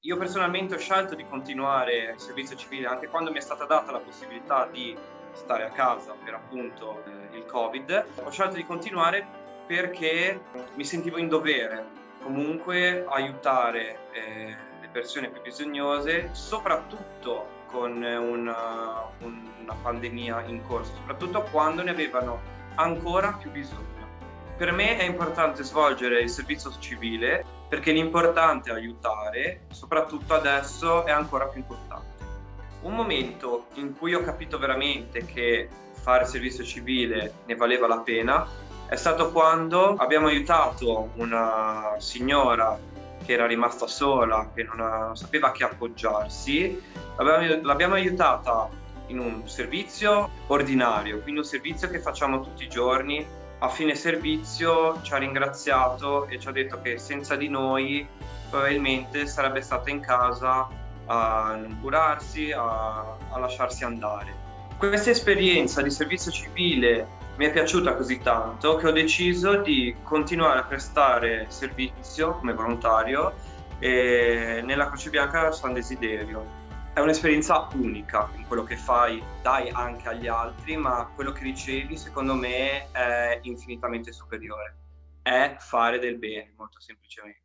Io personalmente ho scelto di continuare il servizio civile anche quando mi è stata data la possibilità di stare a casa per appunto eh, il Covid. Ho scelto di continuare perché mi sentivo in dovere comunque aiutare eh, le persone più bisognose, soprattutto con una, una pandemia in corso, soprattutto quando ne avevano ancora più bisogno. Per me è importante svolgere il servizio civile perché l'importante è aiutare, soprattutto adesso è ancora più importante. Un momento in cui ho capito veramente che fare servizio civile ne valeva la pena è stato quando abbiamo aiutato una signora che era rimasta sola, che non sapeva a che appoggiarsi, l'abbiamo aiutata in un servizio ordinario, quindi un servizio che facciamo tutti i giorni. A fine servizio ci ha ringraziato e ci ha detto che senza di noi probabilmente sarebbe stata in casa a curarsi, a, a lasciarsi andare. Questa esperienza di servizio civile mi è piaciuta così tanto che ho deciso di continuare a prestare servizio come volontario nella Croce Bianca San Desiderio. È un'esperienza unica in quello che fai, dai anche agli altri, ma quello che ricevi secondo me è infinitamente superiore. È fare del bene, molto semplicemente.